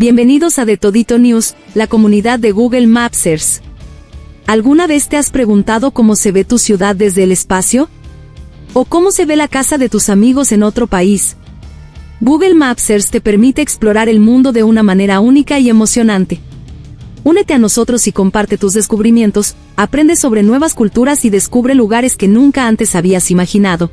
Bienvenidos a De Todito News, la comunidad de Google Mapsers. ¿Alguna vez te has preguntado cómo se ve tu ciudad desde el espacio? ¿O cómo se ve la casa de tus amigos en otro país? Google Mapsers te permite explorar el mundo de una manera única y emocionante. Únete a nosotros y comparte tus descubrimientos, aprende sobre nuevas culturas y descubre lugares que nunca antes habías imaginado.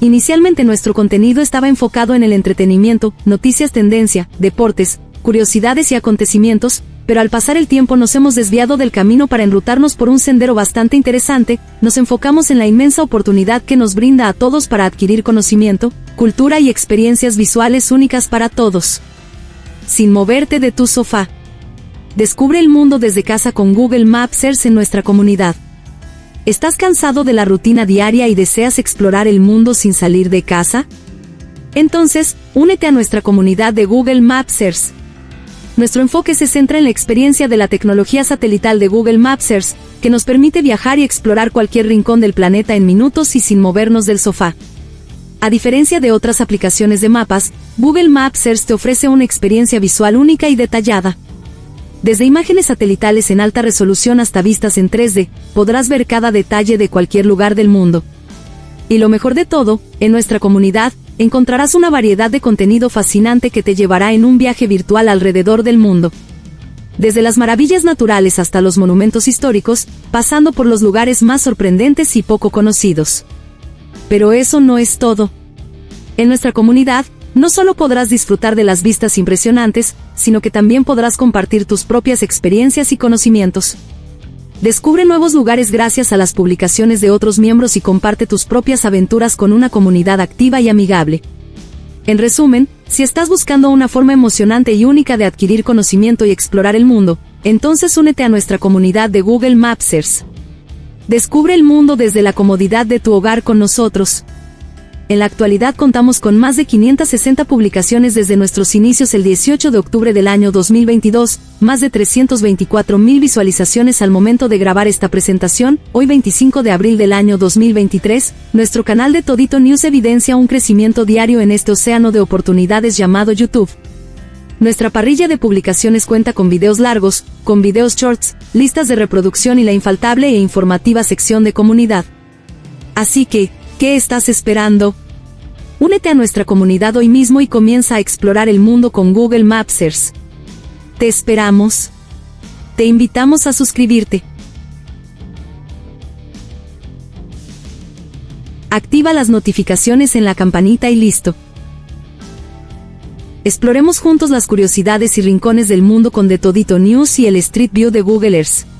Inicialmente nuestro contenido estaba enfocado en el entretenimiento, noticias tendencia, deportes, curiosidades y acontecimientos, pero al pasar el tiempo nos hemos desviado del camino para enrutarnos por un sendero bastante interesante, nos enfocamos en la inmensa oportunidad que nos brinda a todos para adquirir conocimiento, cultura y experiencias visuales únicas para todos. Sin moverte de tu sofá. Descubre el mundo desde casa con Google Maps en nuestra comunidad. ¿Estás cansado de la rutina diaria y deseas explorar el mundo sin salir de casa? Entonces, únete a nuestra comunidad de Google Mapsers nuestro enfoque se centra en la experiencia de la tecnología satelital de Google Mapsers, que nos permite viajar y explorar cualquier rincón del planeta en minutos y sin movernos del sofá. A diferencia de otras aplicaciones de mapas, Google Mapsers te ofrece una experiencia visual única y detallada. Desde imágenes satelitales en alta resolución hasta vistas en 3D, podrás ver cada detalle de cualquier lugar del mundo. Y lo mejor de todo, en nuestra comunidad, encontrarás una variedad de contenido fascinante que te llevará en un viaje virtual alrededor del mundo. Desde las maravillas naturales hasta los monumentos históricos, pasando por los lugares más sorprendentes y poco conocidos. Pero eso no es todo. En nuestra comunidad, no solo podrás disfrutar de las vistas impresionantes, sino que también podrás compartir tus propias experiencias y conocimientos. Descubre nuevos lugares gracias a las publicaciones de otros miembros y comparte tus propias aventuras con una comunidad activa y amigable. En resumen, si estás buscando una forma emocionante y única de adquirir conocimiento y explorar el mundo, entonces únete a nuestra comunidad de Google Mapsers. Descubre el mundo desde la comodidad de tu hogar con nosotros. En la actualidad contamos con más de 560 publicaciones desde nuestros inicios el 18 de octubre del año 2022, más de 324 mil visualizaciones al momento de grabar esta presentación, hoy 25 de abril del año 2023, nuestro canal de Todito News evidencia un crecimiento diario en este océano de oportunidades llamado YouTube. Nuestra parrilla de publicaciones cuenta con videos largos, con videos shorts, listas de reproducción y la infaltable e informativa sección de comunidad. Así que, ¿Qué estás esperando? Únete a nuestra comunidad hoy mismo y comienza a explorar el mundo con Google Mapsers. Te esperamos. Te invitamos a suscribirte. Activa las notificaciones en la campanita y listo. Exploremos juntos las curiosidades y rincones del mundo con The Todito News y el Street View de Google Earth.